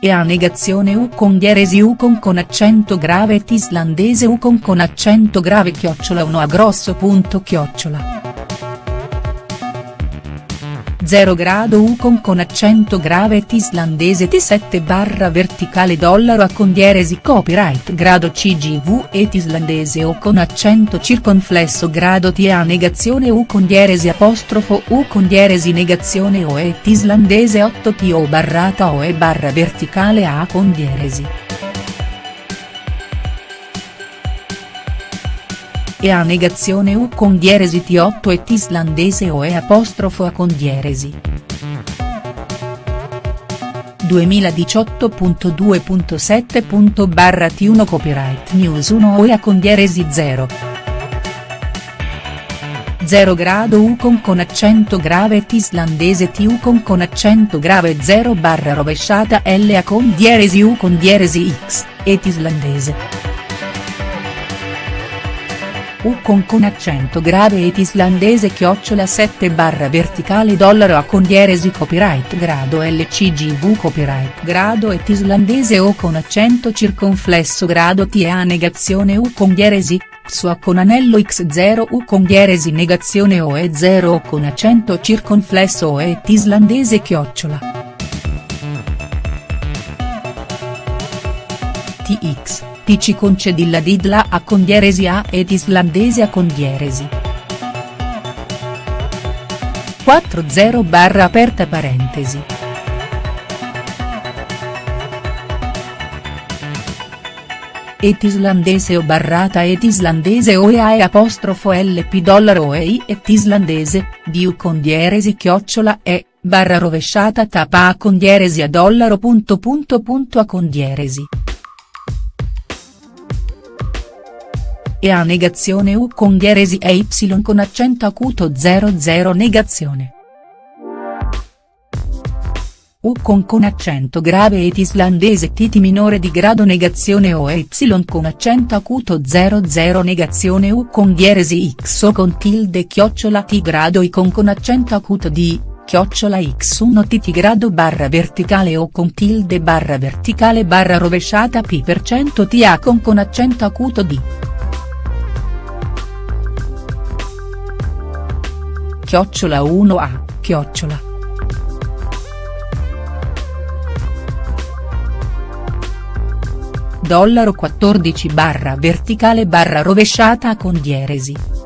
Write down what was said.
e a negazione U con dieresi U con con accento grave et islandese con con accento grave chiocciola 1 a grosso punto chiocciola. 0 grado U con accento grave et islandese T7 barra verticale dollaro a con dieresi copyright grado CGV et islandese O con accento circonflesso grado T a negazione U con dieresi apostrofo U con dieresi negazione O et islandese 8 T O barrata O e barra verticale A con e a negazione U con dieresi T8 et islandese o e apostrofo A con dieresi. 2018.2.7. barra T1 Copyright News 1 OEA con dieresi 0. 0 grado U con accento grave et islandese TU con con accento grave 0 barra rovesciata LA con dieresi U con dieresi X, et islandese. U con accento grave et islandese chiocciola 7 barra verticale dollaro a con dieresi copyright grado LCGV copyright grado et islandese O con accento circonflesso grado T a negazione U con dieresi XO con anello X0 U con dieresi negazione O e 0 O con accento circonflesso O et islandese chiocciola. TX ti ci concedi la didla a con dieresi A ed islandese a con dieresi. 40 barra aperta parentesi. et islandese o barrata et islandese o e apostrofo lp dollaro e et islandese, diu con dieresi chiocciola e, barra rovesciata tapa a con dieresi a dollaro punto punto punto a con e a negazione U con dieresi e Y con accento acuto 00 negazione. U con con accento grave et islandese Tt minore di grado negazione O e Y con accento acuto 00 negazione U con dieresi X o con tilde chiocciola T grado I con con accento acuto di, chiocciola x1 tt grado barra verticale o con tilde barra verticale barra rovesciata p per cento ta con con accento acuto di. Chiocciola 1a, chiocciola. Dollaro 14 barra verticale barra rovesciata con dieresi.